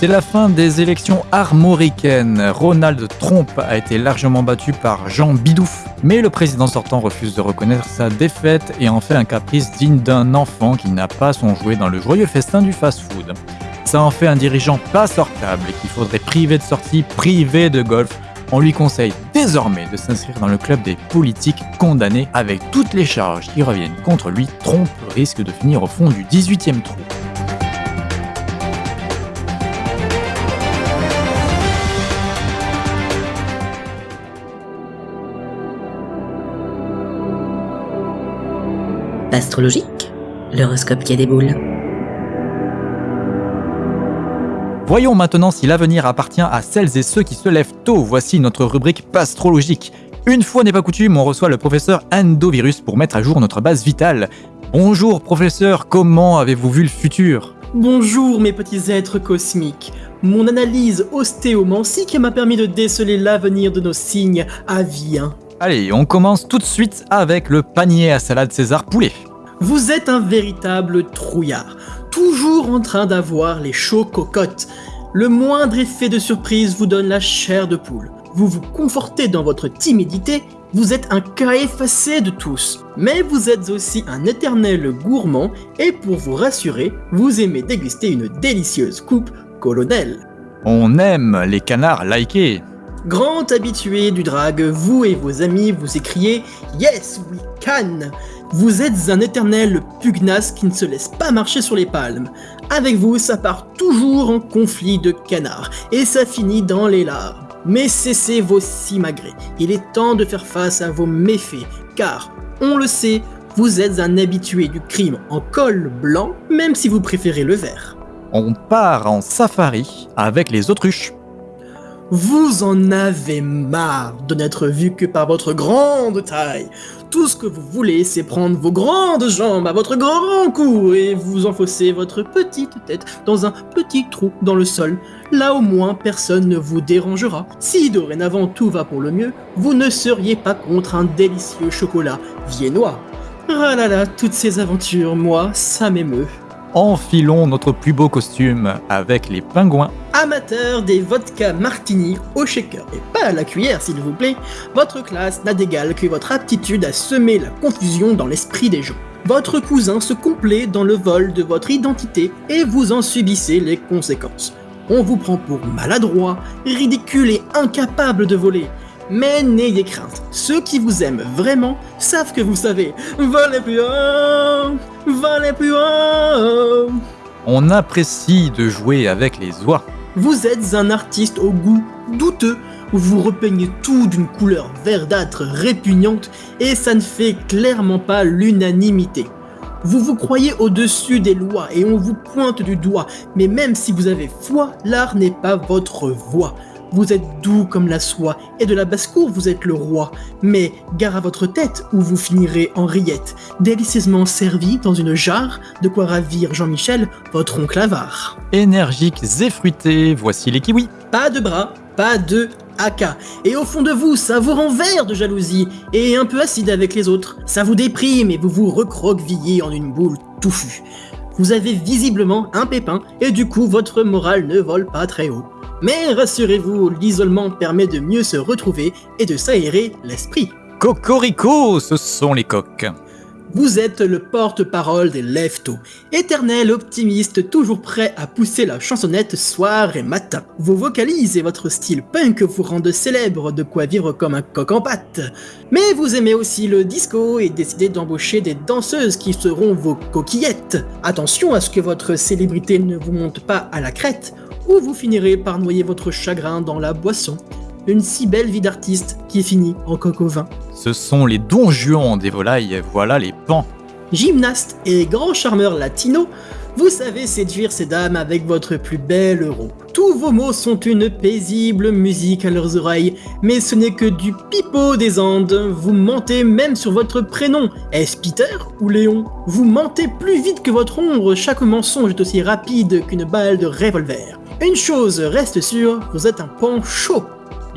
C'est la fin des élections armoricaines. Ronald Trump a été largement battu par Jean Bidouf, mais le président sortant refuse de reconnaître sa défaite et en fait un caprice digne d'un enfant qui n'a pas son jouet dans le joyeux festin du fast-food. Ça en fait un dirigeant pas sortable et qu'il faudrait priver de sortie, priver de golf. On lui conseille désormais de s'inscrire dans le club des politiques condamnés avec toutes les charges qui reviennent contre lui. Trump risque de finir au fond du 18e trou. Astrologique, l'horoscope qui a des boules. Voyons maintenant si l'avenir appartient à celles et ceux qui se lèvent tôt. Voici notre rubrique pastrologique. Une fois n'est pas coutume, on reçoit le professeur Endovirus pour mettre à jour notre base vitale. Bonjour professeur, comment avez-vous vu le futur? Bonjour mes petits êtres cosmiques. Mon analyse ostéomantique m'a permis de déceler l'avenir de nos signes aviens. Allez, on commence tout de suite avec le panier à salade César poulet. Vous êtes un véritable trouillard, toujours en train d'avoir les chauds cocottes. Le moindre effet de surprise vous donne la chair de poule. Vous vous confortez dans votre timidité, vous êtes un cas effacé de tous. Mais vous êtes aussi un éternel gourmand et pour vous rassurer, vous aimez déguster une délicieuse coupe colonel. On aime les canards likés. Grand habitué du drag, vous et vos amis vous écriez Yes, we can Vous êtes un éternel pugnace qui ne se laisse pas marcher sur les palmes. Avec vous, ça part toujours en conflit de canards, et ça finit dans les larmes. Mais cessez vos simagrées, il est temps de faire face à vos méfaits, car, on le sait, vous êtes un habitué du crime en col blanc, même si vous préférez le vert. On part en safari avec les autruches. Vous en avez marre de n'être vu que par votre grande taille. Tout ce que vous voulez, c'est prendre vos grandes jambes à votre grand cou et vous enfoncer votre petite tête dans un petit trou dans le sol. Là au moins, personne ne vous dérangera. Si dorénavant tout va pour le mieux, vous ne seriez pas contre un délicieux chocolat viennois. Ah là là, toutes ces aventures, moi, ça m'émeut. Enfilons notre plus beau costume avec les pingouins. Amateur des vodka martini au shaker et pas à la cuillère s'il vous plaît, votre classe n'a d'égal que votre aptitude à semer la confusion dans l'esprit des gens. Votre cousin se complaît dans le vol de votre identité et vous en subissez les conséquences. On vous prend pour maladroit, ridicule et incapable de voler. Mais n'ayez crainte, ceux qui vous aiment vraiment savent que vous savez. Volez plus haut, volez plus haut. On apprécie de jouer avec les oies. Vous êtes un artiste au goût douteux, où vous repeignez tout d'une couleur verdâtre répugnante et ça ne fait clairement pas l'unanimité. Vous vous croyez au-dessus des lois et on vous pointe du doigt, mais même si vous avez foi, l'art n'est pas votre voix. Vous êtes doux comme la soie, et de la basse-cour vous êtes le roi. Mais gare à votre tête, où vous finirez en rillette, délicieusement servi dans une jarre, de quoi ravir Jean-Michel, votre oncle avare. Énergiques et fruités, voici les kiwis. Pas de bras, pas de haka. Et au fond de vous, ça vous renverse de jalousie, et un peu acide avec les autres. Ça vous déprime et vous vous recroquevillez en une boule touffue. Vous avez visiblement un pépin, et du coup votre morale ne vole pas très haut. Mais rassurez-vous, l'isolement permet de mieux se retrouver et de s'aérer l'esprit. Cocorico, ce sont les coques. Vous êtes le porte-parole des Lefto, éternel optimiste toujours prêt à pousser la chansonnette soir et matin. Vos vocalises et votre style punk vous rendent célèbre, de quoi vivre comme un coq en pâte. Mais vous aimez aussi le disco et décidez d'embaucher des danseuses qui seront vos coquillettes. Attention à ce que votre célébrité ne vous monte pas à la crête, ou vous finirez par noyer votre chagrin dans la boisson. Une si belle vie d'artiste qui finit en coq au vin. Ce sont les donjons des volailles, voilà les pans. Gymnaste et grand charmeur latino, vous savez séduire ces dames avec votre plus bel euro. Tous vos mots sont une paisible musique à leurs oreilles, mais ce n'est que du pipeau des Andes. Vous mentez même sur votre prénom. Est-ce Peter ou Léon? Vous mentez plus vite que votre ombre, chaque mensonge est aussi rapide qu'une balle de revolver. Une chose reste sûre, vous êtes un pan chaud.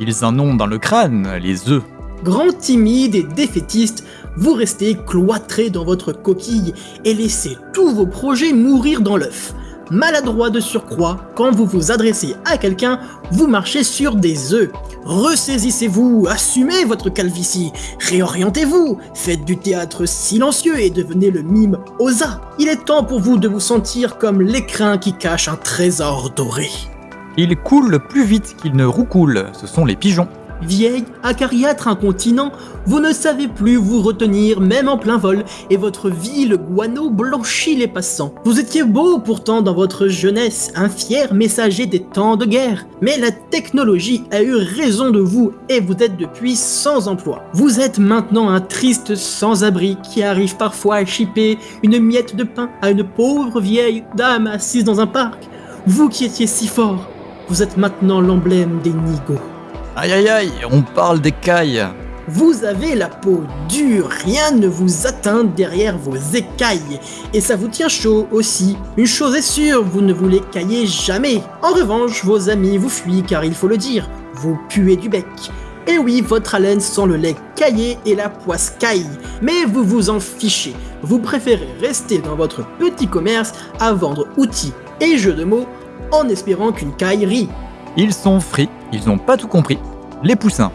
Ils en ont dans le crâne, les œufs. Grand timide et défaitiste, vous restez cloîtré dans votre coquille et laissez tous vos projets mourir dans l'œuf. Maladroit de surcroît, quand vous vous adressez à quelqu'un, vous marchez sur des œufs. Ressaisissez-vous, assumez votre calvitie, réorientez-vous, faites du théâtre silencieux et devenez le mime Osa. Il est temps pour vous de vous sentir comme l'écrin qui cache un trésor doré. Ils coulent plus vite qu'ils ne roucoulent, ce sont les pigeons. Vieille, acariâtre incontinent, vous ne savez plus vous retenir même en plein vol, et votre vil guano blanchit les passants. Vous étiez beau pourtant dans votre jeunesse, un fier messager des temps de guerre, mais la technologie a eu raison de vous et vous êtes depuis sans emploi. Vous êtes maintenant un triste sans-abri qui arrive parfois à chipper une miette de pain à une pauvre vieille dame assise dans un parc. Vous qui étiez si fort, vous êtes maintenant l'emblème des nigauds. Aïe aïe aïe, on parle des cailles. Vous avez la peau dure, rien ne vous atteint derrière vos écailles. Et ça vous tient chaud aussi. Une chose est sûre, vous ne vous les caillez jamais. En revanche, vos amis vous fuient car il faut le dire, vous puez du bec. Et oui, votre haleine sent le lait caillé et la poisse caille. Mais vous vous en fichez. Vous préférez rester dans votre petit commerce à vendre outils et jeux de mots en espérant qu'une caille rit. Ils sont frits, ils n'ont pas tout compris. Les poussins.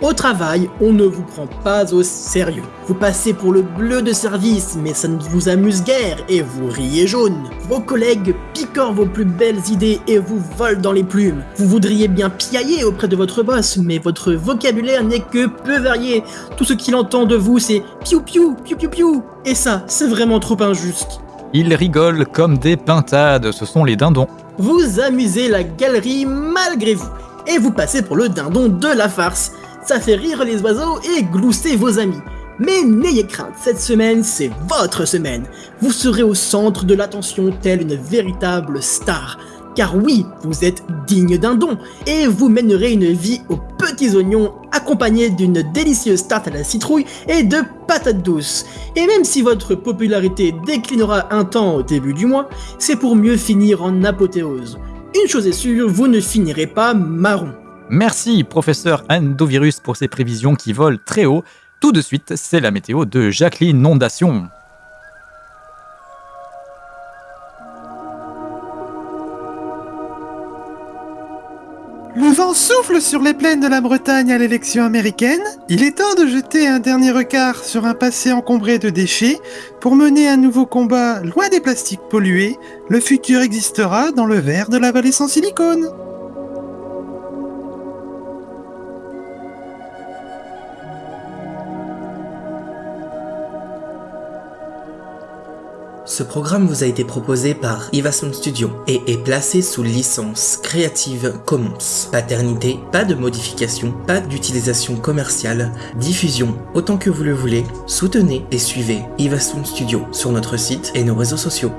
Au travail, on ne vous prend pas au sérieux. Vous passez pour le bleu de service, mais ça ne vous amuse guère et vous riez jaune. Vos collègues picorent vos plus belles idées et vous volent dans les plumes. Vous voudriez bien piailler auprès de votre boss, mais votre vocabulaire n'est que peu varié. Tout ce qu'il entend de vous, c'est piou piou, piou piou piou. Et ça, c'est vraiment trop injuste. Ils rigolent comme des pintades, ce sont les dindons. Vous amusez la galerie malgré vous, et vous passez pour le dindon de la farce. Ça fait rire les oiseaux et glousser vos amis. Mais n'ayez crainte, cette semaine, c'est votre semaine. Vous serez au centre de l'attention telle une véritable star. Car oui, vous êtes digne d'un don, et vous mènerez une vie aux petits oignons accompagnée d'une délicieuse tarte à la citrouille et de patates douces. Et même si votre popularité déclinera un temps au début du mois, c'est pour mieux finir en apothéose. Une chose est sûre, vous ne finirez pas marron. Merci, professeur Endovirus, pour ces prévisions qui volent très haut. Tout de suite, c'est la météo de Jacqueline Nondation. Vent souffle sur les plaines de la Bretagne à l'élection américaine. Il est temps de jeter un dernier regard sur un passé encombré de déchets pour mener un nouveau combat loin des plastiques pollués. Le futur existera dans le verre de la vallée sans silicone. Ce programme vous a été proposé par Ivason Studio et est placé sous licence Creative Commons. Paternité, pas de modification, pas d'utilisation commerciale, diffusion autant que vous le voulez. Soutenez et suivez Ivason Studio sur notre site et nos réseaux sociaux.